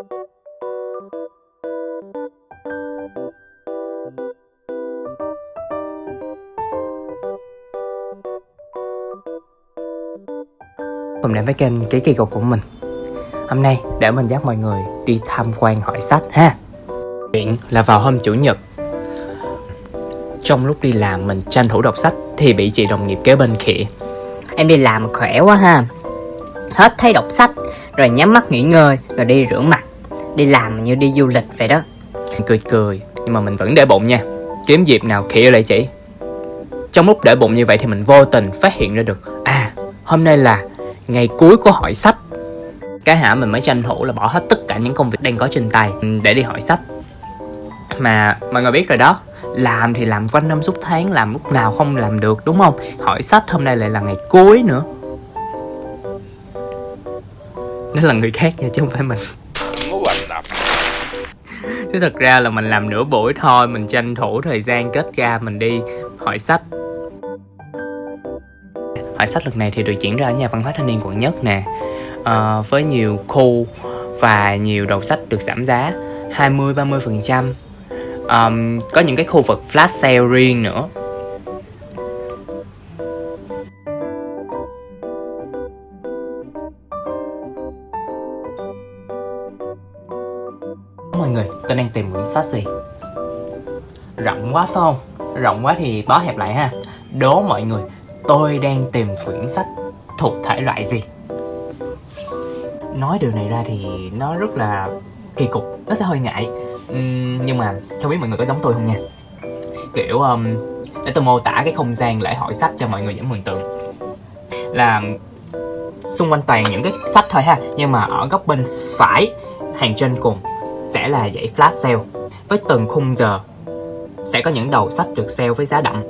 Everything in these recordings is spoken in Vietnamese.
Hôm nay với kênh Ký Kỳ Cục của mình. Hôm nay để mình dắt mọi người đi tham quan hỏi sách, ha. Chuyện là vào hôm Chủ nhật. Trong lúc đi làm mình tranh thủ đọc sách Thì bị chị đồng nghiệp kế bên khịa. Em đi làm khỏe quá, ha. Hết thấy đọc sách, Rồi nhắm mắt nghỉ ngơi, Rồi đi rửa mặt. Đi làm như đi du lịch vậy đó. Mình cười cười. Nhưng mà mình vẫn để bụng nha. Kiếm dịp nào khịa lại chị. Trong lúc để bụng như vậy thì mình vô tình phát hiện ra được. À hôm nay là ngày cuối của hỏi sách. Cái hả mình mới tranh thủ là bỏ hết tất cả những công việc đang có trên tay để đi hỏi sách. Mà mọi người biết rồi đó, làm thì làm quanh năm suốt tháng, làm lúc nào không làm được, đúng không? Hỏi sách hôm nay lại là ngày cuối nữa. Đó là người khác nha, chứ không phải mình chứ thật ra là mình làm nửa buổi thôi mình tranh thủ thời gian kết ra mình đi. Hỏi sách. Hỏi sách lần này thì được diễn ra ở nhà văn hóa thanh niên quận nhất nè. À, với nhiều khu và nhiều đầu sách được giảm giá 20 30 phần trăm. Um, có những cái khu vực flash sale riêng nữa. Mọi người tôi đang tìm quyển sách gì rộng quá phải không? Rộng quá thì bó hẹp lại ha. Đố mọi người tôi đang tìm quyển sách thuộc thể loại gì? Nói điều này ra thì nó rất là kỳ cục nó sẽ hơi ngại. Uhm, nhưng mà không biết mọi người có giống tôi không nha? Kiểu um, để tôi mô tả cái không gian lễ hội sách cho mọi người dễ mường tượng. Là xung quanh toàn những cái sách thôi ha nhưng mà ở góc bên phải hàng trên cùng sẽ là dãy flash sale. Với từng khung giờ, sẽ có những đầu sách được sale với giá đậm.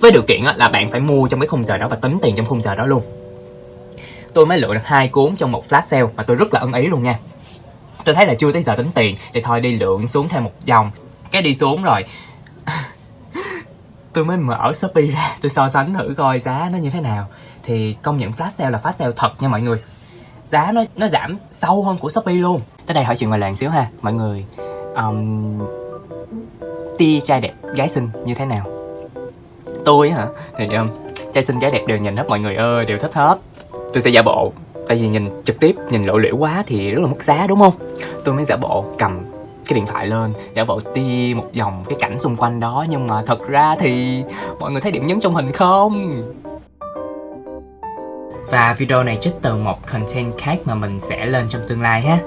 Với điều kiện là bạn phải mua trong cái khung giờ đó và tính tiền trong khung giờ đó luôn. Tôi mới lựa được hai cuốn trong một flash sale mà tôi rất là ưng ý luôn nha. Tôi thấy là chưa tới giờ tính tiền, thì thôi đi lượng xuống thêm một vòng. Cái đi xuống rồi. Tôi mới mở shopee ra, tôi so sánh thử coi giá nó như thế nào. Thì công nhận flash sale là flash sale thật nha mọi người giá nó nó giảm sâu hơn của shopee luôn. Tới đây hỏi chuyện ngoài làng xíu ha mọi người. Um, tia trai đẹp gái xinh như thế nào? Tôi hả? Thì um, trai xinh gái đẹp đều nhìn hết mọi người ơi đều thích hết. Tôi sẽ giả bộ tại vì nhìn trực tiếp nhìn lộ liễu quá thì rất là mất giá đúng không? Tôi mới giả bộ cầm cái điện thoại lên giả bộ tia một vòng cái cảnh xung quanh đó nhưng mà thật ra thì mọi người thấy điểm nhấn trong hình không và video này trích từ một content khác mà mình sẽ lên trong tương lai ha.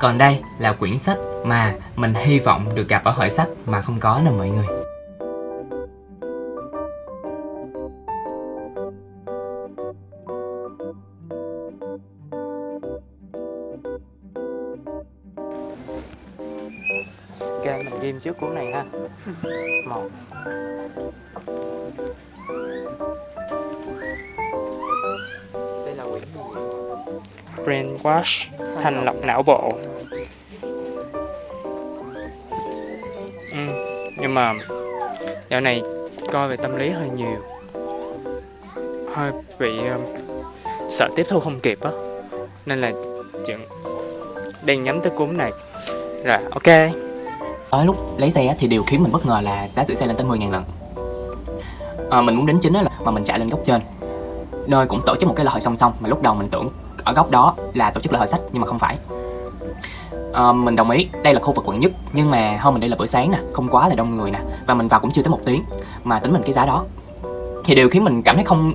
Còn đây là quyển sách mà mình hy vọng được gặp ở hội sách mà không có nè mọi người. Mình ghim trước cuốn này ha. Một. Đây là quyển brainwash thành lọc não bộ. Ừ, nhưng mà dạo này coi về tâm lý hơi nhiều. Hơi bị um, sợ tiếp thu không kịp á. Nên là chuyện đang nhắm tới cuốn này. Rồi ok ở lúc lấy xe thì điều khiến mình bất ngờ là giá sửa xe lên tới 10 ngàn lần. À, mình muốn đến chính là mà mình chạy lên góc trên. Nơi cũng tổ chức một cái lễ hội song song mà lúc đầu mình tưởng ở góc đó là tổ chức lễ hội sách nhưng mà không phải. À, mình đồng ý đây là khu vực quận nhất nhưng mà hôm mình đây là buổi sáng nè không quá là đông người nè và mình vào cũng chưa tới một tiếng mà tính mình cái giá đó. Thì điều khiến mình cảm thấy không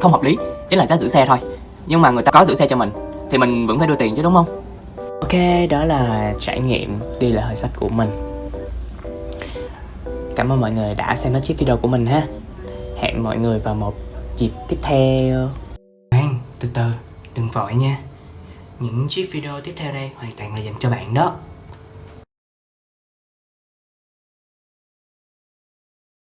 không hợp lý chính là giá giữ xe thôi. Nhưng mà người ta có giữ xe cho mình thì mình vẫn phải đưa tiền chứ đúng không? Ok, đó là trải nghiệm đi lễ hội sách của mình. Cảm ơn mọi người đã xem hết chiếc video của mình ha. Hẹn mọi người vào một dịp tiếp theo. Khoan, từ từ, đừng vội nha. Những chiếc video tiếp theo đây hoàn toàn là dành cho bạn đó.